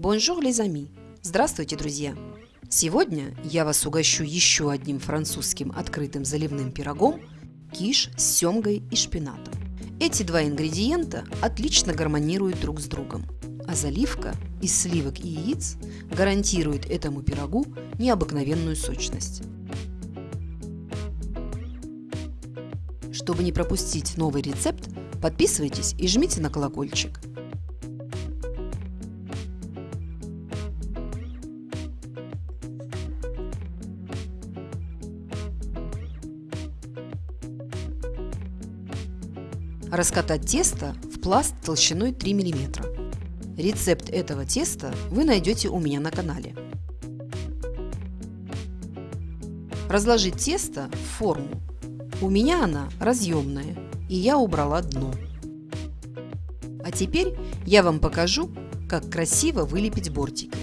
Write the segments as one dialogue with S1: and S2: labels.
S1: Les amis! Здравствуйте, друзья! Сегодня я вас угощу еще одним французским открытым заливным пирогом киш с семгой и шпинатом. Эти два ингредиента отлично гармонируют друг с другом, а заливка из сливок и яиц гарантирует этому пирогу необыкновенную сочность. Чтобы не пропустить новый рецепт, подписывайтесь и жмите на колокольчик. Раскатать тесто в пласт толщиной 3 мм. Рецепт этого теста вы найдете у меня на канале. Разложить тесто в форму. У меня она разъемная, и я убрала дно. А теперь я вам покажу, как красиво вылепить бортики.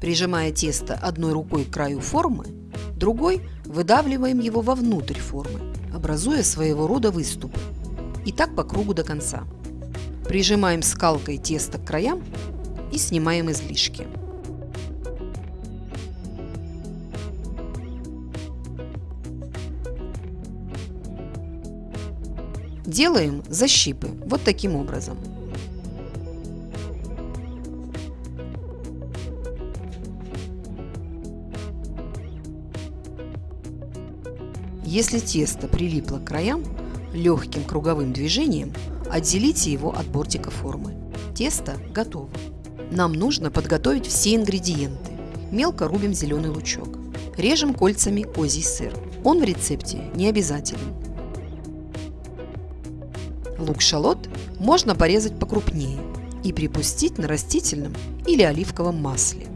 S1: Прижимая тесто одной рукой к краю формы, другой выдавливаем его вовнутрь формы, образуя своего рода выступы. И так по кругу до конца. Прижимаем скалкой тесто к краям и снимаем излишки. Делаем защипы вот таким образом. Если тесто прилипло к краям, легким круговым движением отделите его от бортика формы. Тесто готово. Нам нужно подготовить все ингредиенты. Мелко рубим зеленый лучок. Режем кольцами козий сыр. Он в рецепте не обязателен. Лук-шалот можно порезать покрупнее и припустить на растительном или оливковом масле.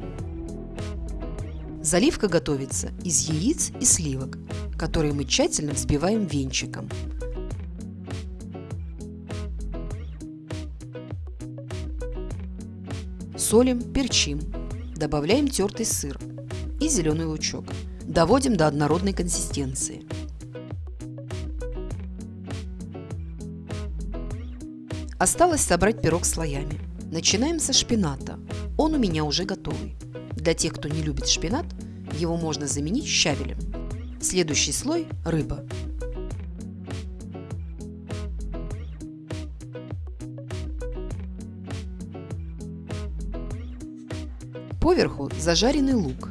S1: Заливка готовится из яиц и сливок, которые мы тщательно взбиваем венчиком. Солим, перчим, добавляем тертый сыр и зеленый лучок. Доводим до однородной консистенции. Осталось собрать пирог слоями. Начинаем со шпината. Он у меня уже готовый. Для тех, кто не любит шпинат, его можно заменить щавелем. Следующий слой – рыба. Поверху зажаренный лук.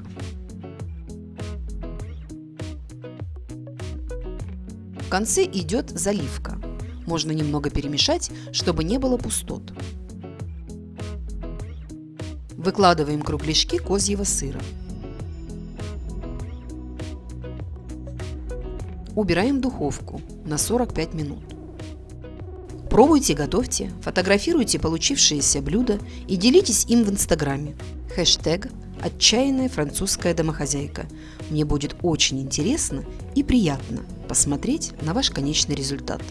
S1: В конце идет заливка. Можно немного перемешать, чтобы не было пустот. Выкладываем кругляшки козьего сыра. Убираем в духовку на 45 минут. Пробуйте, готовьте, фотографируйте получившиеся блюда и делитесь им в инстаграме. Хэштег «Отчаянная французская домохозяйка». Мне будет очень интересно и приятно посмотреть на ваш конечный результат.